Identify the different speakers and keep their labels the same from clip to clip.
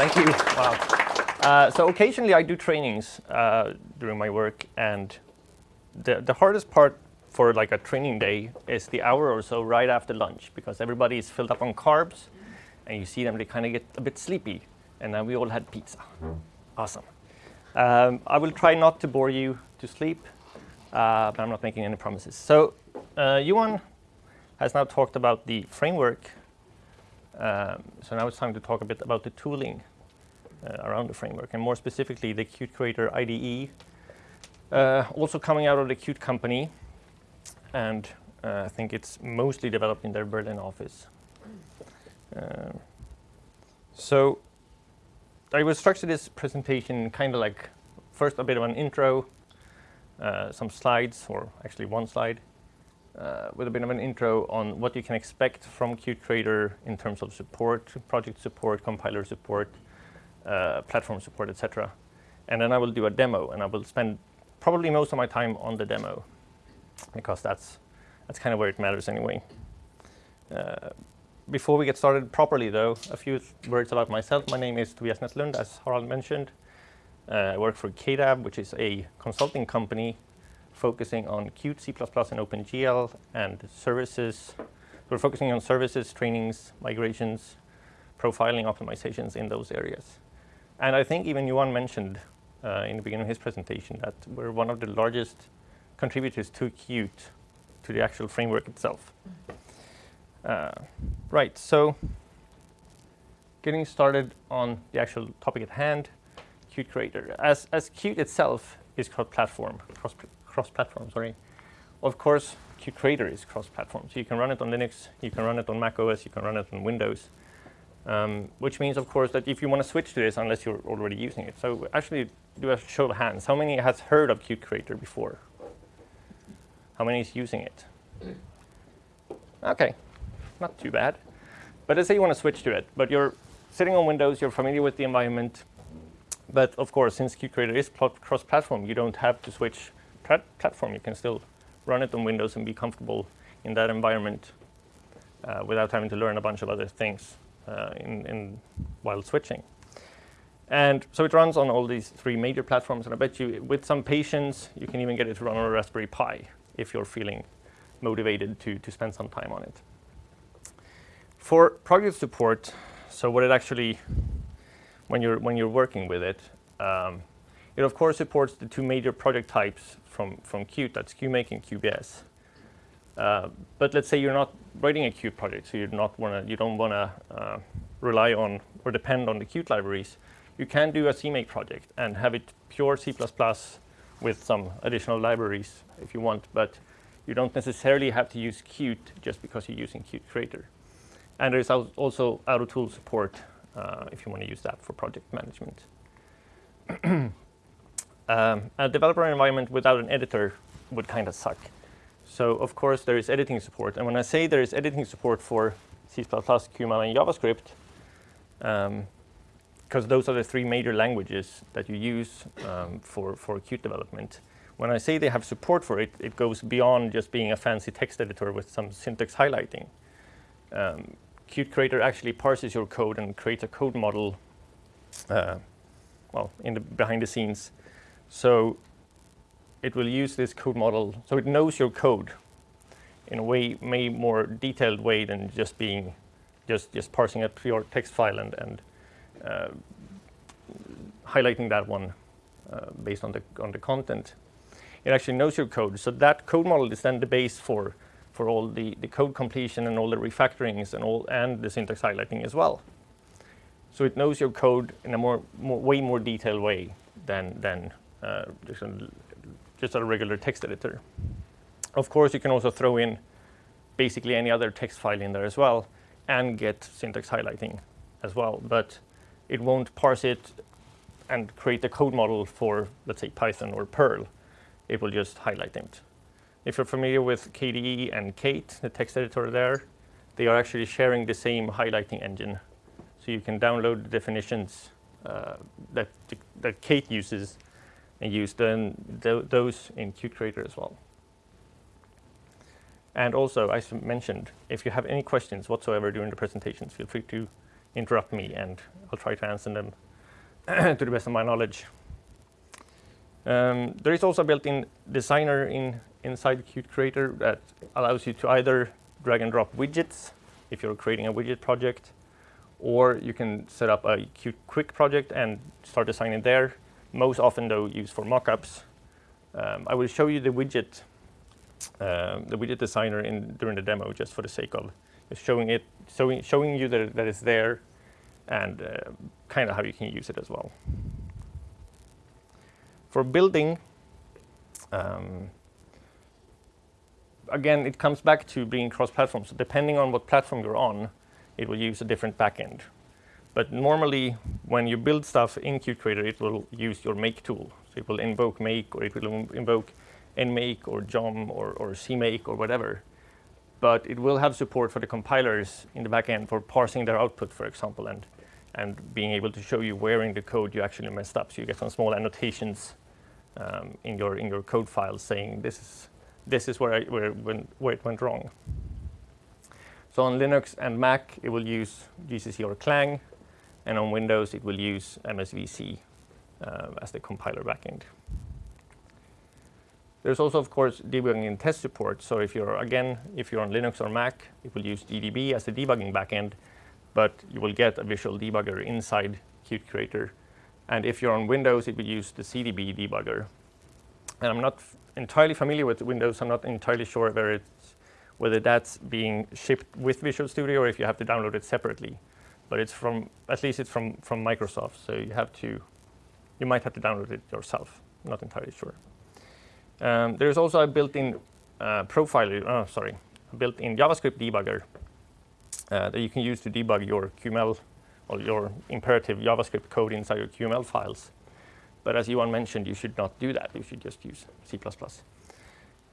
Speaker 1: Thank you. Wow. Uh, so occasionally I do trainings uh, during my work, and the the hardest part for like a training day is the hour or so right after lunch because everybody is filled up on carbs, and you see them they kind of get a bit sleepy, and then we all had pizza. Awesome. Um, I will try not to bore you to sleep, uh, but I'm not making any promises. So uh, Johan has now talked about the framework. Um, so now it's time to talk a bit about the tooling around the framework, and more specifically the Qt Creator IDE, uh, also coming out of the Qt company, and uh, I think it's mostly developed in their Berlin office. Um, so I will structure this presentation kind of like first a bit of an intro, uh, some slides, or actually one slide, uh, with a bit of an intro on what you can expect from Qt Creator in terms of support, project support, compiler support, uh, platform support, etc. And then I will do a demo, and I will spend probably most of my time on the demo, because that's that's kind of where it matters anyway. Uh, before we get started properly, though, a few words about myself. My name is Tobias Nätterlund, as Harald mentioned. Uh, I work for KDAB, which is a consulting company focusing on Qt, C++, and OpenGL, and services. We're focusing on services, trainings, migrations, profiling optimizations in those areas. And I think even Johan mentioned uh, in the beginning of his presentation that we're one of the largest contributors to Qt, to the actual framework itself. Uh, right, so getting started on the actual topic at hand, Qt Creator. As, as Qt itself is cross-platform, cross, cross-platform, sorry, of course, Qt Creator is cross-platform. So you can run it on Linux, you can run it on Mac OS, you can run it on Windows. Um, which means, of course, that if you want to switch to this, unless you're already using it. So actually, do a show of hands. How many has heard of Qt Creator before? How many is using it? OK, not too bad. But let's say you want to switch to it, but you're sitting on Windows, you're familiar with the environment. But of course, since Qt Creator is cross-platform, you don't have to switch platform. You can still run it on Windows and be comfortable in that environment uh, without having to learn a bunch of other things in, in while switching. And so it runs on all these three major platforms. And I bet you, with some patience, you can even get it to run on a Raspberry Pi if you're feeling motivated to, to spend some time on it. For project support, so what it actually, when you're, when you're working with it, um, it of course supports the two major project types from, from Qt, that's QMake and QBS. Uh, but let's say you're not writing a Qt project, so you're not wanna, you don't want to uh, rely on or depend on the Qt libraries. You can do a CMake project and have it pure C++ with some additional libraries if you want, but you don't necessarily have to use Qt just because you're using Qt Creator. And there's also auto-tool support uh, if you want to use that for project management. um, a developer environment without an editor would kind of suck. So of course there is editing support. And when I say there is editing support for C++, QML, and JavaScript, because um, those are the three major languages that you use um, for, for Qt development. When I say they have support for it, it goes beyond just being a fancy text editor with some syntax highlighting. Um, Qt Creator actually parses your code and creates a code model, uh, well, in the behind the scenes. So it will use this code model, so it knows your code in a way, may more detailed way than just being, just just parsing a pure text file and and uh, highlighting that one uh, based on the on the content. It actually knows your code, so that code model is then the base for for all the, the code completion and all the refactorings and all and the syntax highlighting as well. So it knows your code in a more, more way more detailed way than than uh, just, just a regular text editor. Of course, you can also throw in basically any other text file in there as well and get syntax highlighting as well, but it won't parse it and create a code model for, let's say, Python or Perl. It will just highlight it. If you're familiar with KDE and Kate, the text editor there, they are actually sharing the same highlighting engine. So you can download the definitions uh, that, that Kate uses and use those in Qt Creator as well. And also, as mentioned, if you have any questions whatsoever during the presentations, feel free to interrupt me, and I'll try to answer them to the best of my knowledge. Um, there is also a built-in designer in inside Qt Creator that allows you to either drag and drop widgets if you're creating a widget project, or you can set up a Qt Quick project and start designing there. Most often, though, used for mockups. Um, I will show you the widget, um, the widget designer in during the demo, just for the sake of showing it, showing showing you that that is there, and uh, kind of how you can use it as well. For building, um, again, it comes back to being cross-platform. So depending on what platform you're on, it will use a different backend. But normally, when you build stuff in Qt it will use your make tool. So it will invoke make, or it will invoke nmake, or jom, or, or cmake, or whatever. But it will have support for the compilers in the backend for parsing their output, for example, and, and being able to show you where in the code you actually messed up. So you get some small annotations um, in your in your code file saying this is this is where I, where when, where it went wrong. So on Linux and Mac, it will use GCC or Clang, and on Windows, it will use MSVC uh, as the compiler backend. There's also, of course, debugging and test support. So if you're, again, if you're on Linux or Mac, it will use GDB as the debugging backend, but you will get a visual debugger inside Qt Creator and if you're on Windows, it will use the CDB debugger. And I'm not entirely familiar with Windows. I'm not entirely sure whether, it's, whether that's being shipped with Visual Studio or if you have to download it separately. But it's from, at least it's from, from Microsoft. So you have to, you might have to download it yourself. Not entirely sure. Um, there's also a built-in uh, profiler, oh, sorry, built-in JavaScript debugger uh, that you can use to debug your QML or your imperative JavaScript code inside your QML files. But as Johan mentioned, you should not do that. You should just use C++.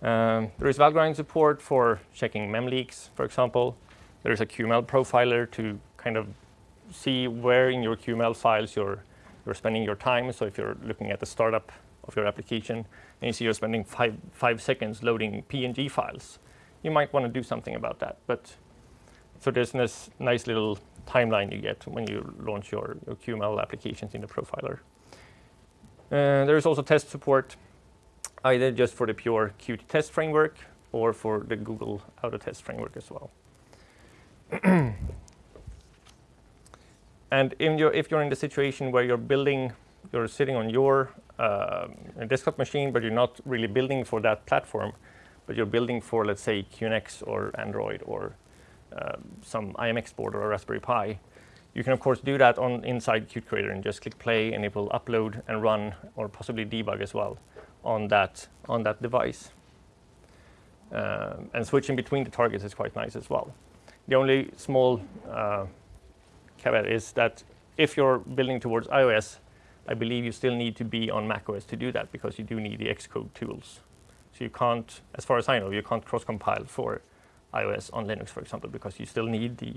Speaker 1: Um, there is Valgrind support for checking mem leaks, for example. There is a QML profiler to kind of see where in your QML files you're, you're spending your time. So if you're looking at the startup of your application and you see you're spending five, five seconds loading PNG files, you might want to do something about that. But so there's this nice little timeline you get when you launch your, your QML applications in the profiler. Uh, there is also test support, either just for the pure Qt test framework or for the Google Auto Test framework as well. and your, if you're in the situation where you're building, you're sitting on your uh, desktop machine, but you're not really building for that platform, but you're building for, let's say, QNX or Android or uh, some IMX board or a Raspberry Pi, you can of course do that on inside Qt Creator and just click play and it will upload and run or possibly debug as well on that on that device. Um, and switching between the targets is quite nice as well. The only small uh, caveat is that if you're building towards iOS, I believe you still need to be on macOS to do that because you do need the Xcode tools. So you can't, as far as I know, you can't cross-compile for iOS on Linux, for example, because you still need the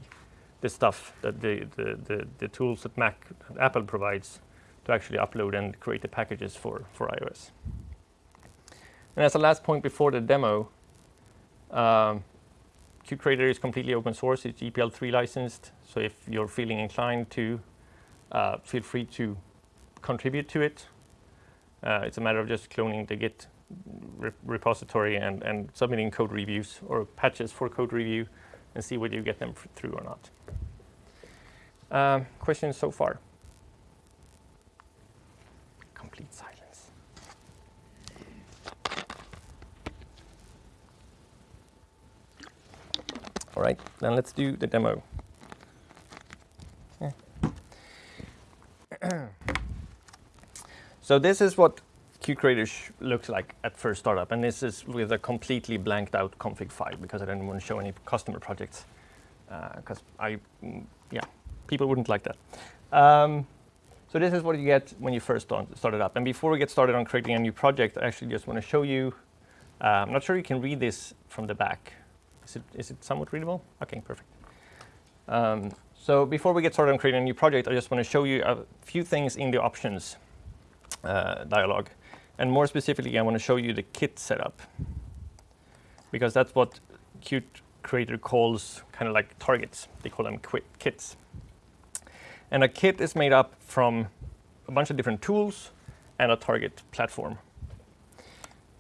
Speaker 1: the stuff that the, the, the, the tools that Mac Apple provides to actually upload and create the packages for, for iOS. And as a last point before the demo, um, Creator is completely open source. It's GPL3 licensed. So if you're feeling inclined to, uh, feel free to contribute to it. Uh, it's a matter of just cloning the Git re repository and, and submitting code reviews or patches for code review and see whether you get them through or not. Um, questions so far? Right, then let's do the demo. so this is what QCreator looks like at first startup. And this is with a completely blanked out config file because I didn't want to show any customer projects because uh, I, mm, yeah, people wouldn't like that. Um, so this is what you get when you first start, it up. And before we get started on creating a new project, I actually just want to show you, uh, I'm not sure you can read this from the back. Is it, is it somewhat readable? Okay, perfect. Um, so before we get started on creating a new project, I just want to show you a few things in the options uh, dialog. And more specifically, I want to show you the kit setup because that's what Qt Creator calls kind of like targets. They call them kits. And a kit is made up from a bunch of different tools and a target platform.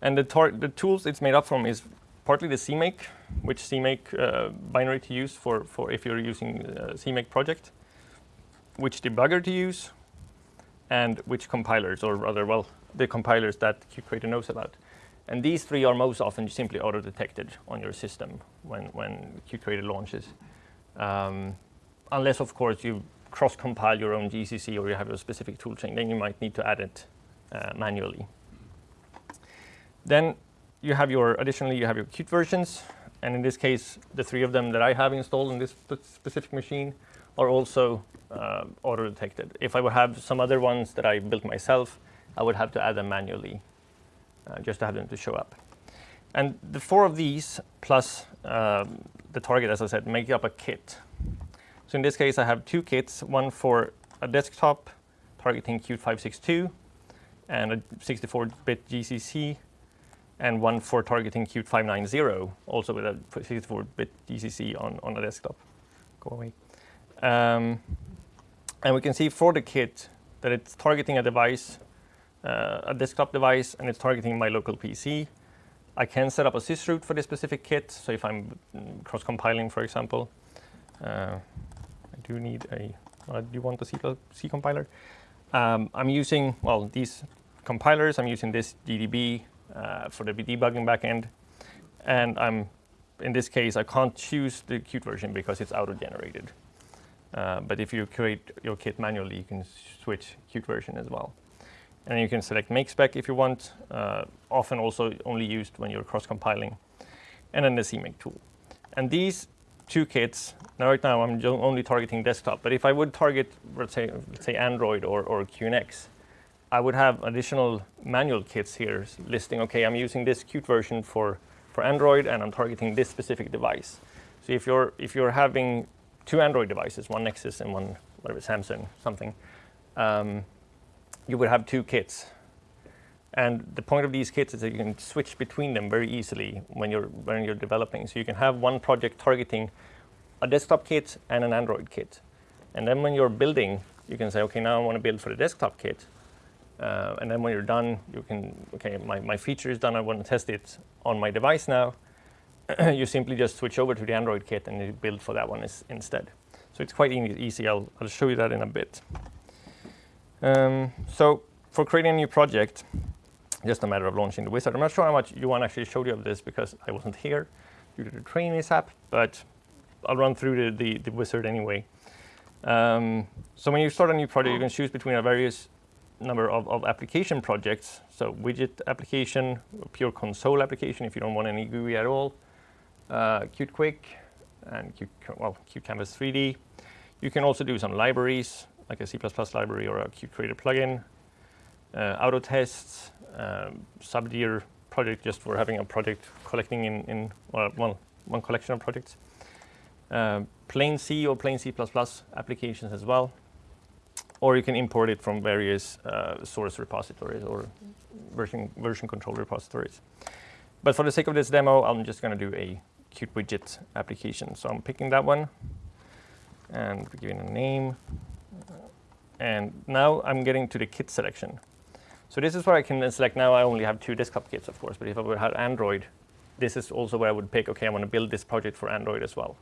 Speaker 1: And the, the tools it's made up from is partly the CMake, which CMake uh, binary to use for, for if you're using a CMake project, which debugger to use, and which compilers, or rather, well, the compilers that QCreator knows about. And these three are most often simply auto-detected on your system when, when QCreator launches. Um, unless, of course, you cross-compile your own GCC or you have a specific toolchain, then you might need to add it uh, manually. Then you have your, additionally, you have your Qt versions. And in this case, the three of them that I have installed in this specific machine are also uh, auto-detected. If I would have some other ones that I built myself, I would have to add them manually uh, just to have them to show up. And the four of these plus um, the target, as I said, make up a kit. So in this case, I have two kits, one for a desktop targeting Qt 562 and a 64-bit GCC, and one for targeting Qt 590, also with a 64-bit GCC on, on a desktop. Go away. Um, and we can see for the kit that it's targeting a device, uh, a desktop device, and it's targeting my local PC. I can set up a sysroot for this specific kit. So if I'm mm, cross-compiling, for example, uh, I do need a, I do you want a C, C compiler. Um, I'm using, well, these compilers. I'm using this uh, for the debugging backend. And I'm, in this case, I can't choose the Qt version because it's auto-generated. Uh, but if you create your kit manually, you can switch Qt version as well. And you can select make spec if you want, uh, often also only used when you're cross-compiling. And then the CMake tool. And these two kits, now right now I'm only targeting desktop, but if I would target, let's say, let's say Android or, or QNX, I would have additional manual kits here listing, okay, I'm using this Qt version for, for Android and I'm targeting this specific device. So if you're, if you're having two Android devices, one Nexus and one, whatever, Samsung, something, um, you would have two kits. And the point of these kits is that you can switch between them very easily when you're, when you're developing. So you can have one project targeting a desktop kit and an Android kit. And then when you're building, you can say, okay, now I want to build for the desktop kit. Uh, and then when you're done, you can, okay, my, my feature is done. I want to test it on my device now. you simply just switch over to the Android kit and you build for that one is, instead. So it's quite easy. I'll, I'll show you that in a bit. Um, so for creating a new project, just a matter of launching the wizard. I'm not sure how much Johan actually showed you of this because I wasn't here due to the training mishap, but I'll run through the, the, the wizard anyway. Um, so when you start a new project, you can choose between a various number of, of application projects. So widget application, pure console application if you don't want any GUI at all, uh, Qt Quick, and Qt, well, Qt Canvas 3D. You can also do some libraries, like a C++ library or a Qt Creator plugin, uh, auto tests, um, Subdir project just for having a project collecting in, in one, one collection of projects. Uh, plain C or plain C++ applications as well or you can import it from various uh, source repositories or version, version control repositories. But for the sake of this demo, I'm just going to do a Qt widget application. So I'm picking that one and giving a name. And now I'm getting to the kit selection. So this is where I can select now I only have two desktop kits, of course, but if I would have Android, this is also where I would pick, okay, I want to build this project for Android as well.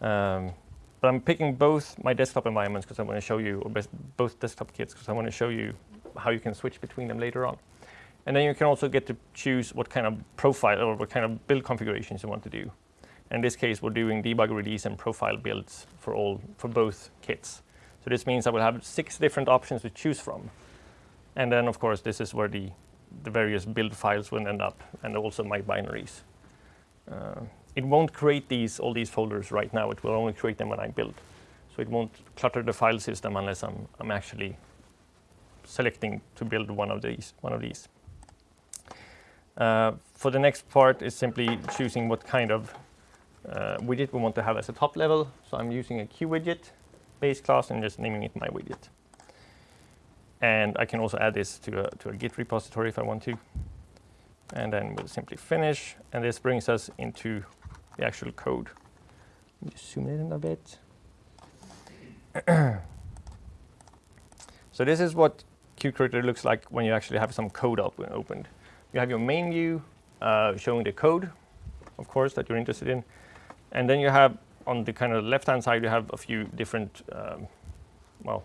Speaker 1: Um, but I'm picking both my desktop environments because I want to show you, or both desktop kits because I want to show you how you can switch between them later on. And then you can also get to choose what kind of profile or what kind of build configurations you want to do. In this case, we're doing debug release and profile builds for all for both kits. So this means I will have six different options to choose from. And then, of course, this is where the, the various build files will end up, and also my binaries. Uh, it won't create these all these folders right now. It will only create them when I build. So it won't clutter the file system unless I'm, I'm actually selecting to build one of these. One of these. Uh, for the next part is simply choosing what kind of uh, widget we want to have as a top level. So I'm using a QWidget base class and just naming it my widget. And I can also add this to a, to a Git repository if I want to. And then we'll simply finish. And this brings us into the actual code. Let me just zoom in a bit. So this is what Qt Creator looks like when you actually have some code up opened. You have your main view uh, showing the code, of course, that you're interested in. And then you have on the kind of left-hand side, you have a few different, um, well,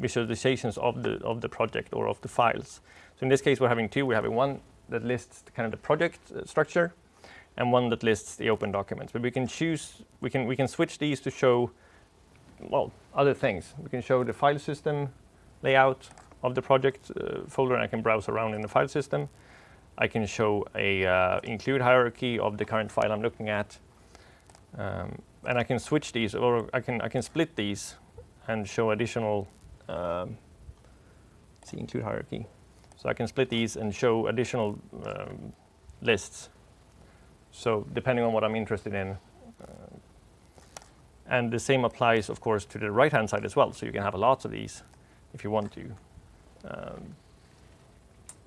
Speaker 1: visualizations of the of the project or of the files. So in this case, we're having two. We're having one that lists kind of the project uh, structure, and one that lists the open documents. But we can choose, we can we can switch these to show, well, other things. We can show the file system layout of the project uh, folder, and I can browse around in the file system. I can show a uh, include hierarchy of the current file I'm looking at. Um, and I can switch these, or I can I can split these and show additional. Um, see include hierarchy. So I can split these and show additional um, lists. So depending on what I'm interested in. Uh, and the same applies, of course, to the right-hand side as well. So you can have lots of these if you want to. Um,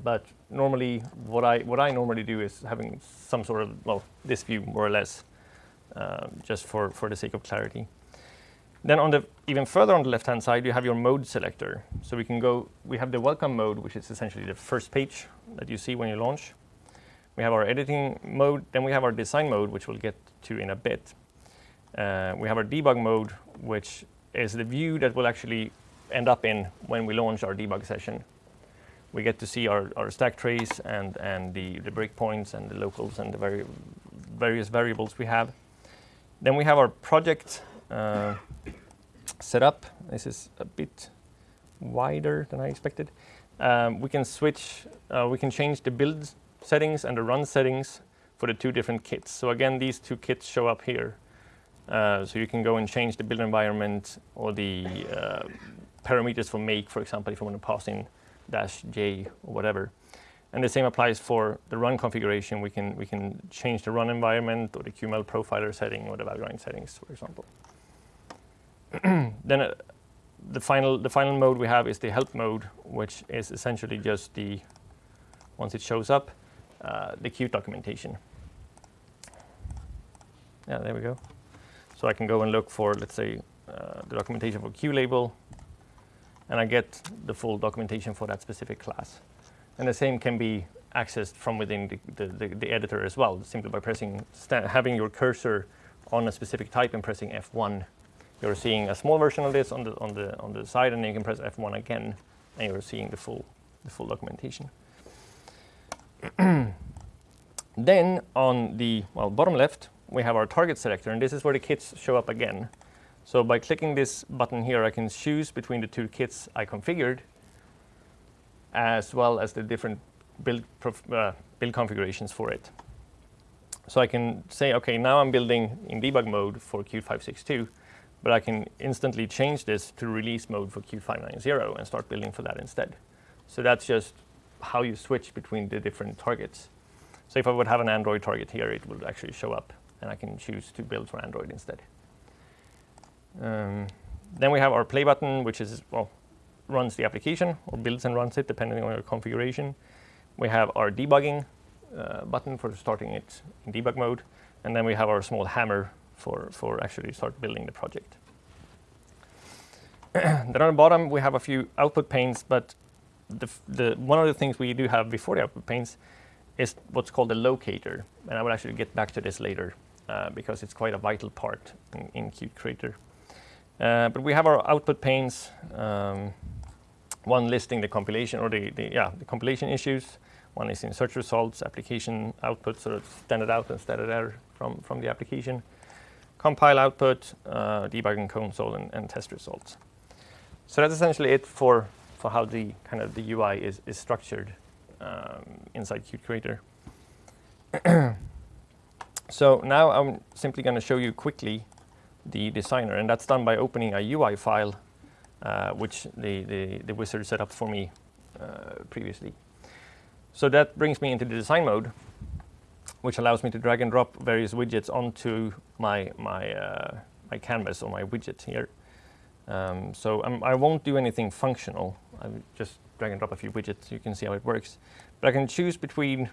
Speaker 1: but normally, what I what I normally do is having some sort of well, this view more or less, um, just for for the sake of clarity. Then on the even further on the left-hand side, you have your mode selector. So we can go. We have the welcome mode, which is essentially the first page that you see when you launch. We have our editing mode. Then we have our design mode, which we'll get to in a bit. Uh, we have our debug mode, which is the view that we'll actually end up in when we launch our debug session we get to see our, our stack trace and, and the, the breakpoints and the locals and the vari various variables we have. Then we have our project uh, set up. This is a bit wider than I expected. Um, we can switch, uh, we can change the build settings and the run settings for the two different kits. So again, these two kits show up here. Uh, so you can go and change the build environment or the uh, parameters for make, for example, if you want to pass in dash j or whatever. And the same applies for the run configuration. We can we can change the run environment or the QML profiler setting or the Valgrind settings, for example. then uh, the final the final mode we have is the help mode, which is essentially just the once it shows up, uh, the Qt documentation. Yeah, there we go. So I can go and look for, let's say, uh, the documentation for QLabel, and I get the full documentation for that specific class. And the same can be accessed from within the, the, the, the editor as well, simply by pressing, having your cursor on a specific type and pressing F1. You're seeing a small version of this on the, on the, on the side, and then you can press F1 again, and you're seeing the full, the full documentation. then on the well, bottom left, we have our target selector, and this is where the kits show up again. So by clicking this button here, I can choose between the two kits I configured, as well as the different build, uh, build configurations for it. So I can say, okay, now I'm building in debug mode for Q562, but I can instantly change this to release mode for Q590 and start building for that instead. So that's just how you switch between the different targets. So if I would have an Android target here, it would actually show up, and I can choose to build for Android instead. Um, then we have our play button, which is, well, runs the application or builds and runs it depending on your configuration. We have our debugging uh, button for starting it in debug mode. And then we have our small hammer for, for actually start building the project. then on the bottom, we have a few output panes, but the, the, one of the things we do have before the output panes is what's called a locator. And I will actually get back to this later uh, because it's quite a vital part in, in Qt Creator. Uh, but we have our output panes, um, one listing the compilation or the, the, yeah, the compilation issues. One is in search results, application output, sort of standard out and standard error from, from the application. Compile output, uh, debugging console, and, and, test results. So that's essentially it for, for how the kind of the UI is, is structured um, inside Qt Creator. so now I'm simply going to show you quickly the designer, and that's done by opening a UI file, uh, which the, the, the, wizard set up for me uh, previously. So that brings me into the design mode, which allows me to drag and drop various widgets onto my, my, uh, my canvas or my widget here. Um, so I'm, I not do anything functional. I just drag and drop a few widgets. You can see how it works. But I can choose between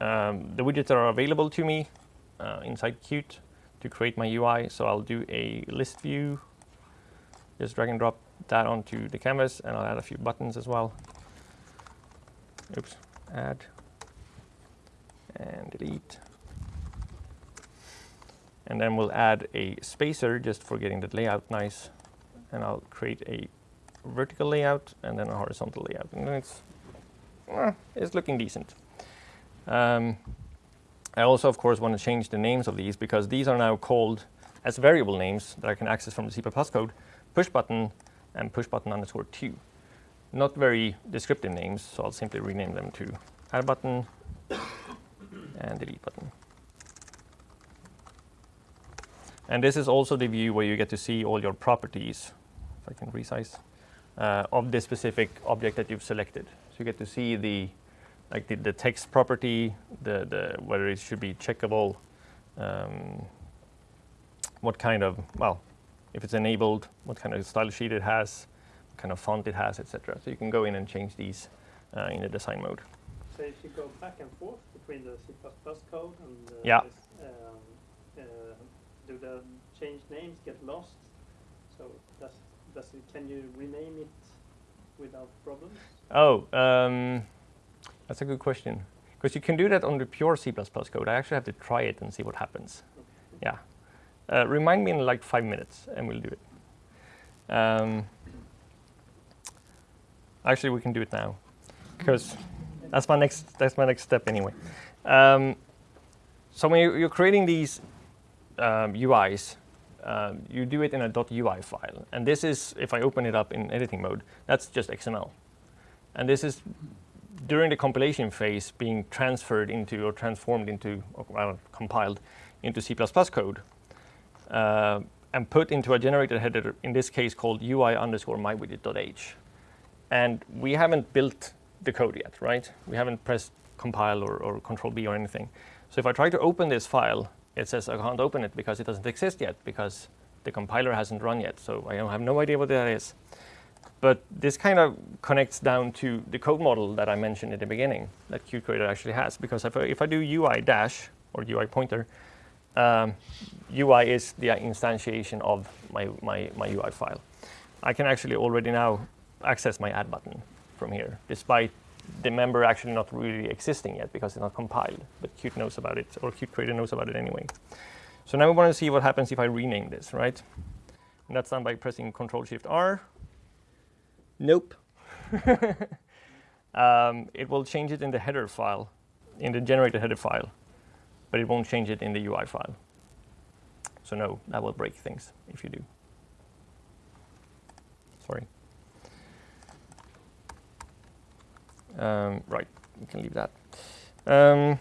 Speaker 1: um, the widgets that are available to me uh, inside Qt to create my UI. So I'll do a list view Just drag and drop that onto the canvas, and I'll add a few buttons as well. Oops, add and delete. And then we'll add a spacer just for getting the layout nice. And I'll create a vertical layout and then a horizontal layout. And it's, eh, it's looking decent. Um, I also, of course, want to change the names of these because these are now called as variable names that I can access from the C++ code, push button and push button underscore 2. Not very descriptive names, so I'll simply rename them to add button and delete button. And this is also the view where you get to see all your properties, I can resize, uh, of this specific object that you've selected. So you get to see the like the, the text property, the, the whether it should be checkable, um, what kind of, well, if it's enabled, what kind of style sheet it has, what kind of font it has, etc. So you can go in and change these uh, in the design mode.
Speaker 2: So if you go back and forth between the C++ code and uh,
Speaker 1: yeah.
Speaker 2: this, um, uh, do the change names get lost? So does, does it, can you rename it without problems?
Speaker 1: Oh, um, that's a good question. Because you can do that on the pure C++ code. I actually have to try it and see what happens. Okay. Yeah. Uh, remind me in like five minutes, and we'll do it. Um, actually, we can do it now, because that's my next that's my next step anyway. Um, so when you're creating these um, UIs, um, you do it in a .ui file, and this is if I open it up in editing mode, that's just XML, and this is during the compilation phase being transferred into or transformed into or well, compiled into C++ code uh, and put into a generated header, in this case called UI underscore mywidget.h. And we haven't built the code yet, right? We haven't pressed compile or, or control B or anything. So if I try to open this file, it says I can't open it because it doesn't exist yet because the compiler hasn't run yet. So I have no idea what that is. But this kind of connects down to the code model that I mentioned at the beginning that Qt Creator actually has. Because if I, if I do UI dash or UI pointer, um, UI is the instantiation of my, my, my UI file. I can actually already now access my add button from here, despite the member actually not really existing yet because it's not compiled, but Qt knows about it, or Qt Creator knows about it anyway. So now we want to see what happens if I rename this, right? And that's done by pressing Control Shift R. Nope. um, it will change it in the header file, in the generated header file but it won't change it in the UI file. So no, that will break things if you do. Sorry. Um, right, we can leave that. Um,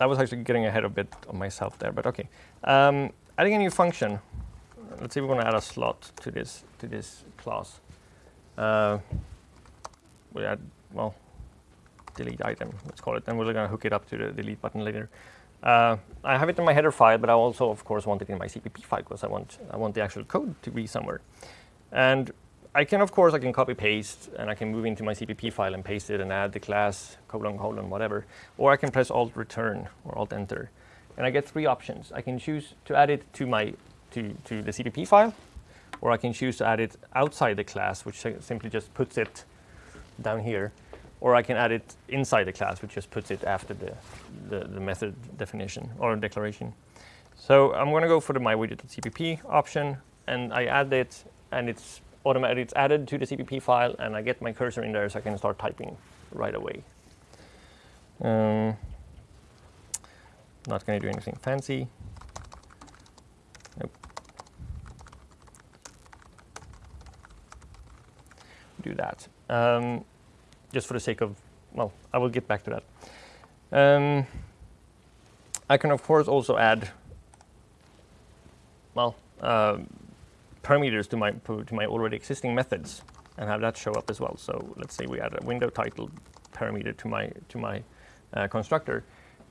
Speaker 1: I was actually getting ahead a bit of myself there, but okay. Um, adding a new function. Let's say we want to add a slot to this to this class. Uh, we add well, delete item, let's call it, and we're going to hook it up to the delete button later. Uh, I have it in my header file, but I also, of course, want it in my CPP file because I want I want the actual code to be somewhere. And I can, of course, I can copy paste and I can move into my CPP file and paste it and add the class colon colon whatever, or I can press Alt Return or Alt Enter, and I get three options. I can choose to add it to my to to the CPP file, or I can choose to add it outside the class, which simply just puts it down here or I can add it inside the class, which just puts it after the, the, the method definition or declaration. So I'm going to go for the my mywidget.cpp option, and I add it, and it's automatic. It's added to the CPP file, and I get my cursor in there so I can start typing right away. Um, not going to do anything fancy. Nope. Do that. Um, just for the sake of, well, I will get back to that. Um, I can, of course, also add, well, uh, parameters to my, to my already existing methods and have that show up as well. So let's say we add a window title parameter to my, to my uh, constructor.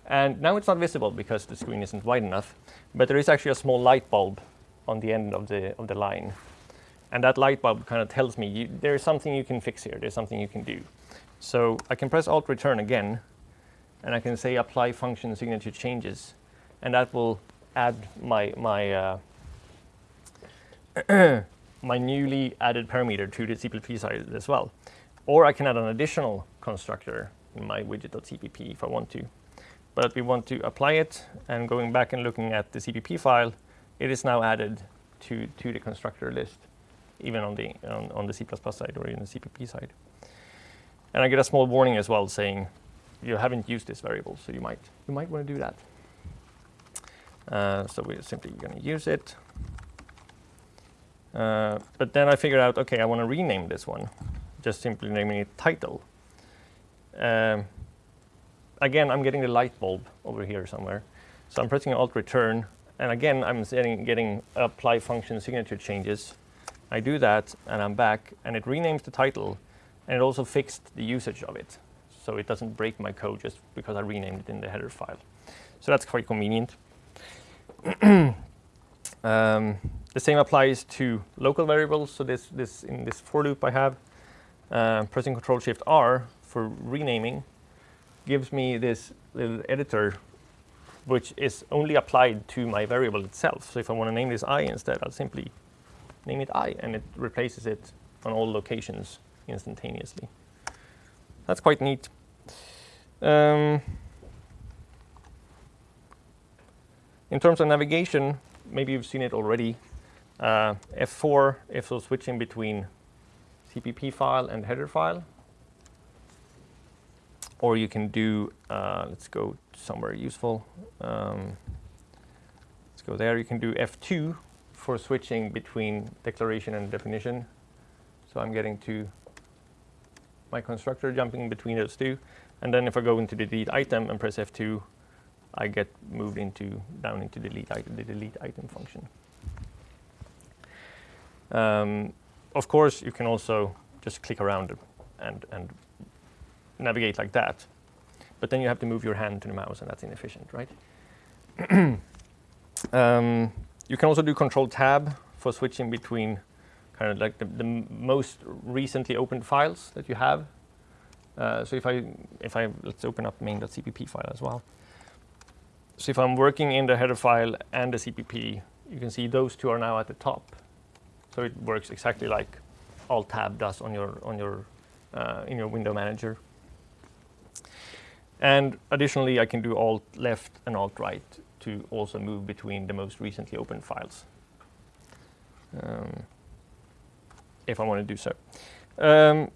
Speaker 1: And now it's not visible because the screen isn't wide enough, but there is actually a small light bulb on the end of the, of the line. And that light bulb kind of tells me you, there's something you can fix here, there's something you can do. So I can press Alt Return again, and I can say apply function signature changes, and that will add my, my, uh, my newly added parameter to the CPP side as well. Or I can add an additional constructor in my widget.cpp if I want to. But we want to apply it, and going back and looking at the CPP file, it is now added to, to the constructor list, even on the, on, on the C++ side or in the CPP side. And I get a small warning as well saying you haven't used this variable, so you might, you might want to do that. Uh, so we're simply going to use it. Uh, but then I figured out, OK, I want to rename this one, just simply naming it title. Um, again, I'm getting the light bulb over here somewhere. So I'm pressing Alt Return. And again, I'm getting apply function signature changes. I do that, and I'm back. And it renames the title. And it also fixed the usage of it. So it doesn't break my code just because I renamed it in the header file. So that's quite convenient. um, the same applies to local variables. So this, this in this for loop I have, uh, pressing Control Shift R for renaming gives me this little editor which is only applied to my variable itself. So if I want to name this i instead, I'll simply name it i, and it replaces it on all locations instantaneously. That's quite neat. Um, in terms of navigation, maybe you've seen it already. Uh, F4 if so switching between CPP file and header file. Or you can do, uh, let's go somewhere useful. Um, let's go there. You can do F2 for switching between declaration and definition. So I'm getting to my constructor jumping between those two. And then if I go into the delete item and press F2, I get moved into down into delete the delete item function. Um, of course, you can also just click around and, and navigate like that. But then you have to move your hand to the mouse, and that's inefficient, right? um, you can also do Control Tab for switching between kind of like the, the most recently opened files that you have. Uh, so if I, if I, let's open up main.cpp file as well. So if I'm working in the header file and the CPP, you can see those two are now at the top. So it works exactly like Alt Tab does on your on your uh, in your window manager. And additionally, I can do Alt left and Alt right to also move between the most recently opened files. Um, if I want to do so. Um,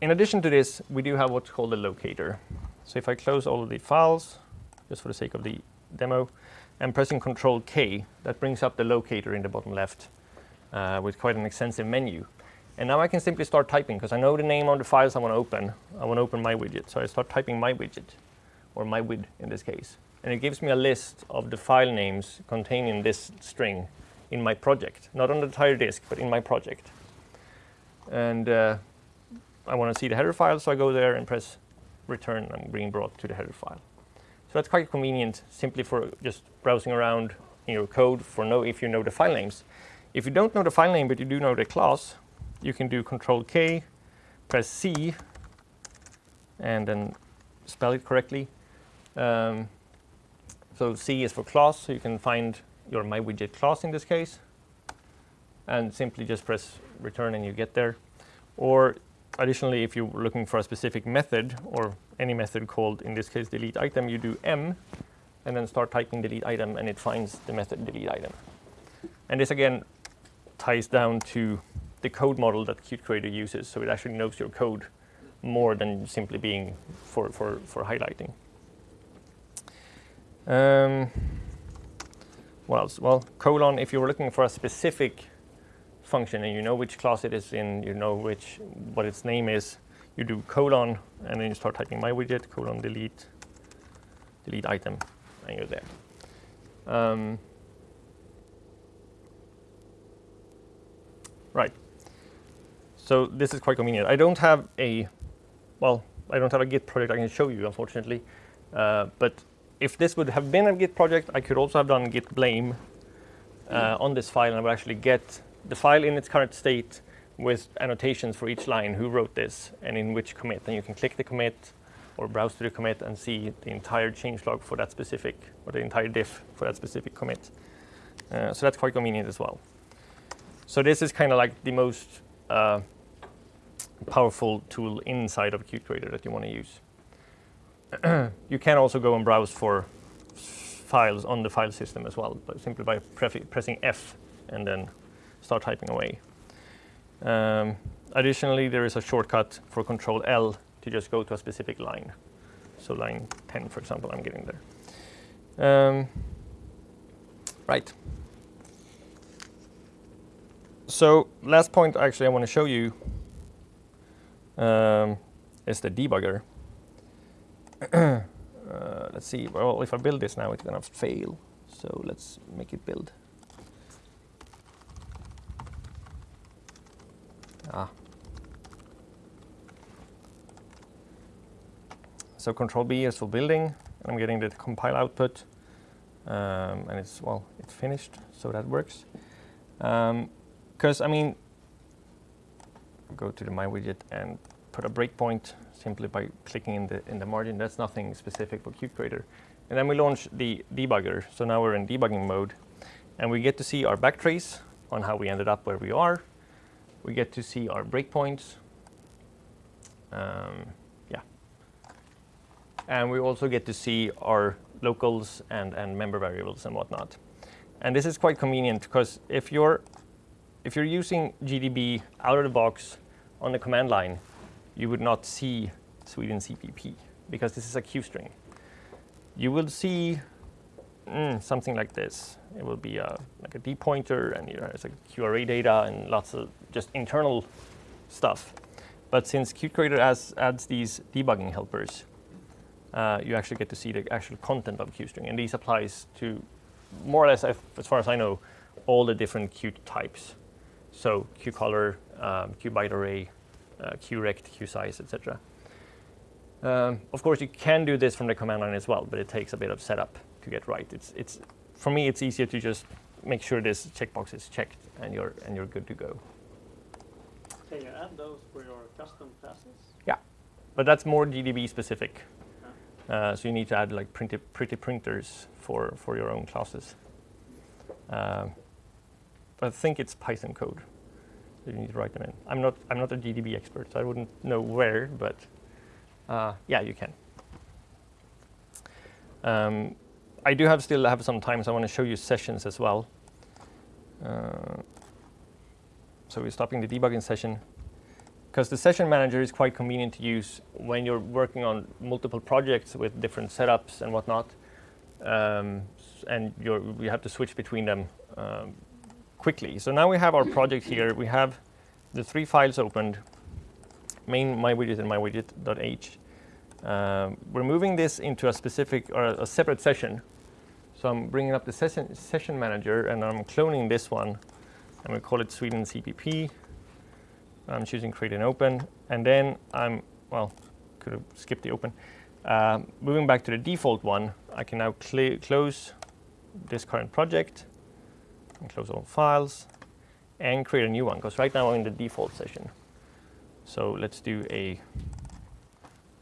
Speaker 1: in addition to this, we do have what's called a locator. So if I close all of the files, just for the sake of the demo, and pressing Control K, that brings up the locator in the bottom left uh, with quite an extensive menu. And now I can simply start typing because I know the name of the files I want to open. I want to open my widget. So I start typing my widget, or my wid in this case. And it gives me a list of the file names containing this string in my project. Not on the entire disk, but in my project. And uh, I want to see the header file, so I go there and press return. and I'm being brought to the header file. So that's quite convenient simply for just browsing around in your code for know if you know the file names. If you don't know the file name, but you do know the class, you can do Control K, press C, and then spell it correctly. Um, so C is for class, so you can find your MyWidget class in this case, and simply just press return and you get there. Or additionally, if you're looking for a specific method or any method called, in this case, delete item, you do M, and then start typing delete item, and it finds the method delete item. And this again ties down to the code model that Qt Creator uses, so it actually knows your code more than simply being for, for, for highlighting. Um, what else? Well, colon, if you're looking for a specific function and you know which class it is in, you know which what its name is, you do colon, and then you start typing my widget, colon delete, delete item, and you're there. Um, right. So this is quite convenient. I don't have a, well, I don't have a Git project I can show you, unfortunately. Uh, but if this would have been a Git project, I could also have done git blame uh, on this file, and I would actually get the file in its current state with annotations for each line, who wrote this, and in which commit. And you can click the commit or browse to the commit and see the entire changelog for that specific, or the entire diff for that specific commit. Uh, so that's quite convenient as well. So this is kind of like the most uh, powerful tool inside of Qt Creator that you want to use. you can also go and browse for files on the file system as well, but simply by pressing F and then start typing away. Um, additionally, there is a shortcut for Control L to just go to a specific line. So line 10, for example, I'm getting there. Um, right. So last point actually I want to show you um, is the debugger. uh, let's see, well, if I build this now, it's going to fail. So let's make it build. So control B is for building. And I'm getting the compile output. Um, and it's, well, it's finished, so that works. Because, um, I mean, go to the My widget and put a breakpoint simply by clicking in the, in the margin. That's nothing specific for Qt Creator. And then we launch the debugger. So now we're in debugging mode. And we get to see our backtrace on how we ended up where we are. We get to see our breakpoints. Um. And we also get to see our locals and, and member variables and whatnot. And this is quite convenient because if you're if you're using GDB out of the box on the command line, you would not see Sweden CPP because this is a QString. You will see mm, something like this. It will be a, like a D pointer and you know, it's like QArrayData and lots of just internal stuff. But since Qt Creator adds, adds these debugging helpers, uh, you actually get to see the actual content of QString. And these applies to more or less, as far as I know, all the different Qt types. So QColor, um, QByteArray, uh, QRect, QSize, etc. Um, of course, you can do this from the command line as well, but it takes a bit of setup to get right. It's, it's, for me, it's easier to just make sure this checkbox is checked and you're, and you're good to go.
Speaker 2: Can you add those for your custom classes?
Speaker 1: Yeah, but that's more GDB specific. Uh, so you need to add like pretty, pretty printers for, for your own classes. But I think it's Python code. So you need to write them in. I'm not, I'm not a GDB expert, so I wouldn't know where, but uh, yeah, you can. Um, I do have still have some time, so I want to show you sessions as well. Uh, so we're stopping the debugging session because the session manager is quite convenient to use when you're working on multiple projects with different setups and whatnot. Um, and you we have to switch between them um, quickly. So now we have our project here. We have the three files opened, main my widget and mywidget.h. Um, we're moving this into a specific or a separate session. So I'm bringing up the session, session manager and I'm cloning this one and we call it Sweden CPP. I'm choosing create and open. And then I'm, well, could have skipped the open. Uh, moving back to the default one, I can now close this current project and close all files and create a new one because right now I'm in the default session. So let's do a,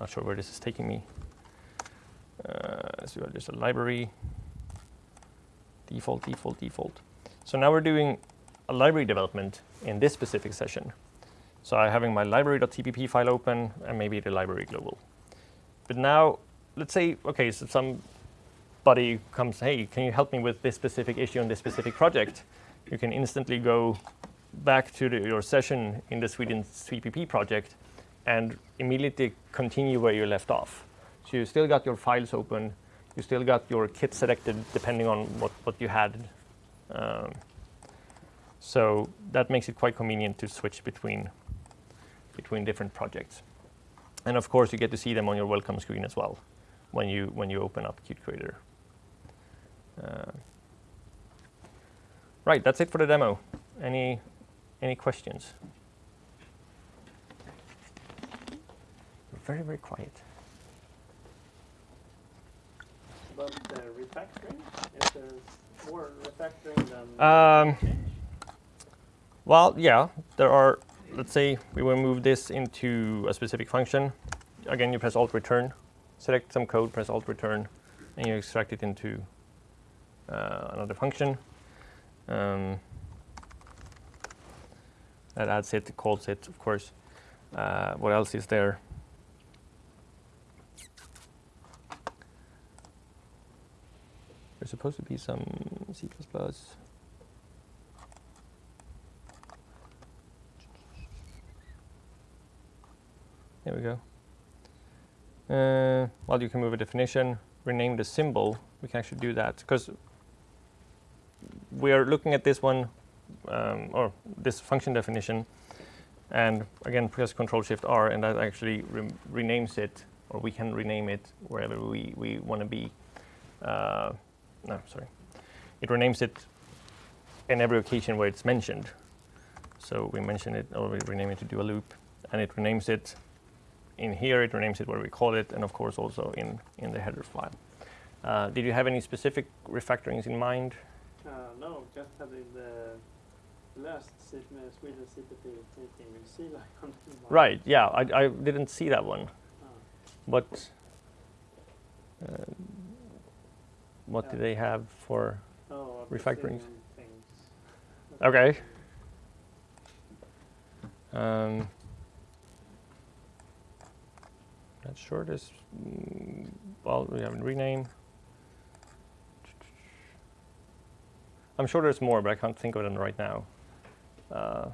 Speaker 1: not sure where this is taking me. Uh, let's do just a library, default, default, default. So now we're doing a library development in this specific session. So I'm having my library.cpp file open and maybe the library global. But now, let's say, okay, so somebody comes, hey, can you help me with this specific issue on this specific project? You can instantly go back to the, your session in the Sweden CPP project and immediately continue where you left off. So you still got your files open, you still got your kit selected depending on what, what you had. Um, so that makes it quite convenient to switch between between different projects. And of course, you get to see them on your welcome screen as well when you, when you open up Qt Creator. Uh, right, that's it for the demo. Any, any questions? Very, very quiet.
Speaker 2: About the refactoring? Is there more refactoring than
Speaker 1: um, Well, yeah, there are let's say we will move this into a specific function. Again, you press Alt Return, select some code, press Alt Return, and you extract it into uh, another function. Um, that adds it, calls it, of course. Uh, what else is there? There's supposed to be some C++. There we go. Uh, well, you can move a definition, rename the symbol. We can actually do that because we are looking at this one um, or this function definition, and again press Control Shift R, and that actually re renames it, or we can rename it wherever we we want to be. Uh, no, sorry. It renames it in every occasion where it's mentioned. So we mention it, or we rename it to do a loop, and it renames it in here, it renames it where we call it, and of course also in, in the header file. Uh, did you have any specific refactorings in mind?
Speaker 2: Uh, no, just having the last Sweden CPP meeting with CLion.
Speaker 1: Right, yeah, I, I didn't see that one.
Speaker 2: Ah.
Speaker 1: But uh, what
Speaker 2: Yeah.
Speaker 1: do they have for?
Speaker 2: Oh,
Speaker 1: Refactorings. Okay. Um, sure this. Mm, well, we have a rename. I'm sure there's more, but I can't think of them right now. Uh,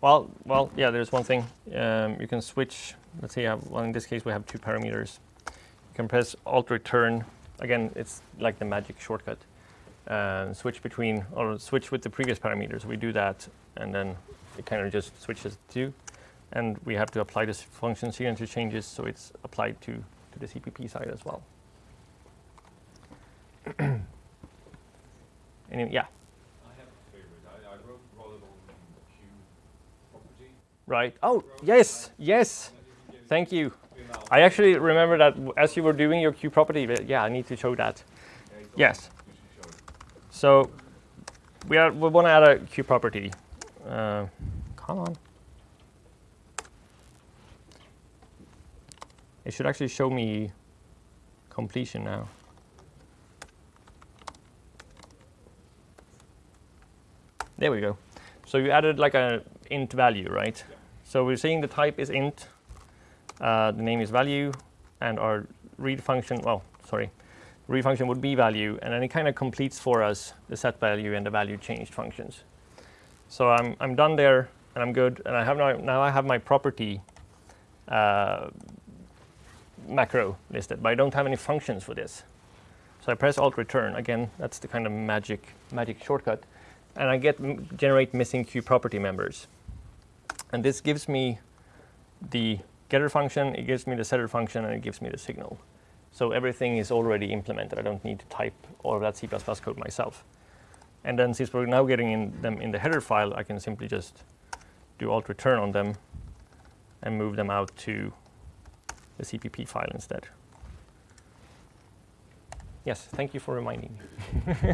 Speaker 1: well, well, yeah. There's one thing. Um, you can switch. Let's say, you have, well, in this case, we have two parameters. You can press Alt Return. Again, it's like the magic shortcut and switch between or switch with the previous parameters. We do that and then it kind of just switches to and we have to apply this function signature changes so it's applied to, to the CPP side as well. Any, yeah,
Speaker 3: I have a favorite. I, I wrote Q property.
Speaker 1: right. Oh, yes, yes.
Speaker 3: And if you give
Speaker 1: Thank you.
Speaker 3: me an out-
Speaker 1: I actually remember that as you were doing your Q_PROPERTY, but yeah, I need to show that. Yes.
Speaker 3: all- you should show it.
Speaker 1: So we are we want to add a Q_PROPERTY. Uh, come on. It should actually show me completion now. There we go. So you added like a int value, right?
Speaker 3: Yeah.
Speaker 1: So we're saying the type is int, uh, the name is value, and our read function, well, sorry, read function would be value, and then it kind of completes for us the set value and the value changed functions. So I'm, I'm done there, and I'm good, and I have now, now I have my property uh, macro listed, but I don't have any functions for this. So I press Alt Return again. That's the kind of magic magic shortcut, and I get generate missing Q_PROPERTY members, and this gives me the getter function, it gives me the setter function, and it gives me the signal. So everything is already implemented. I don't need to type all of that C++ code myself. And then since we're now getting in them in the header file, I can simply just do alt return on them and move them out to the CPP file instead. Yes, thank you for reminding me.
Speaker 3: That's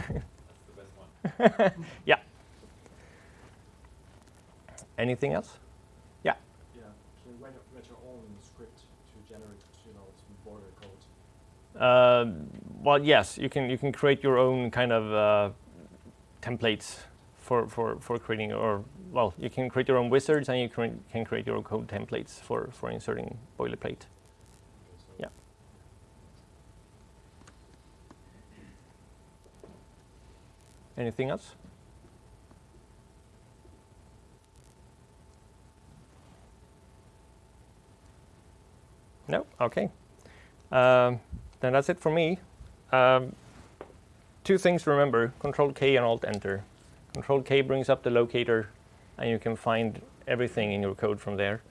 Speaker 3: the best one. Yeah.
Speaker 1: Anything else?
Speaker 4: Yeah, can you write, write your own script to generate, you know, some border code?
Speaker 1: Uh, well, yes, you can you can create your own kind of uh, templates for, for, for creating or well, you can create your own wizards and you can, can create your own code templates for, for inserting boilerplate.
Speaker 4: Okay, so
Speaker 1: Yeah. Anything else? No. Okay. Um, then that's it for me. Um, two things to remember: Control K and Alt Enter. Control K brings up the locator, and you can find everything in your code from there.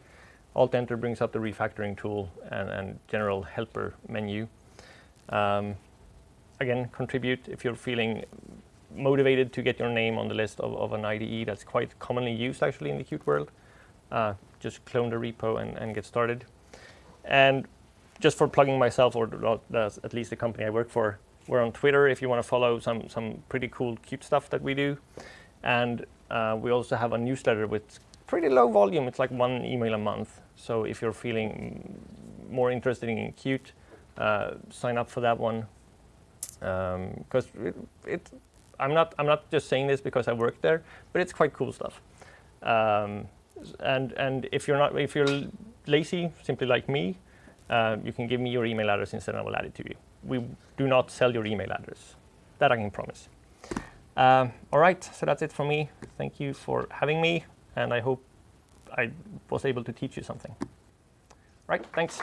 Speaker 1: Alt Enter brings up the refactoring tool and, and general helper menu. Um, again, contribute if you're feeling motivated to get your name on the list of, of an IDE that's quite commonly used actually in the Qt world. Uh, just clone the repo and, and get started. And just for plugging myself, or at least the company I work for, we're on Twitter if you want to follow some, some pretty cool Qt stuff that we do. And uh, we also have a newsletter with pretty low volume. It's like one email a month. So if you're feeling more interested in Qt, uh, sign up for that one. Because it, it, I'm not I'm not just saying this because I work there, but it's quite cool stuff. Um, and and if you're not if you're lazy, simply like me, uh, you can give me your email address instead, and I will add it to you. We do not sell your email address. That I can promise. Um, all right, so that's it for me. Thank you for having me, and I hope I was able to teach you something. Right, thanks.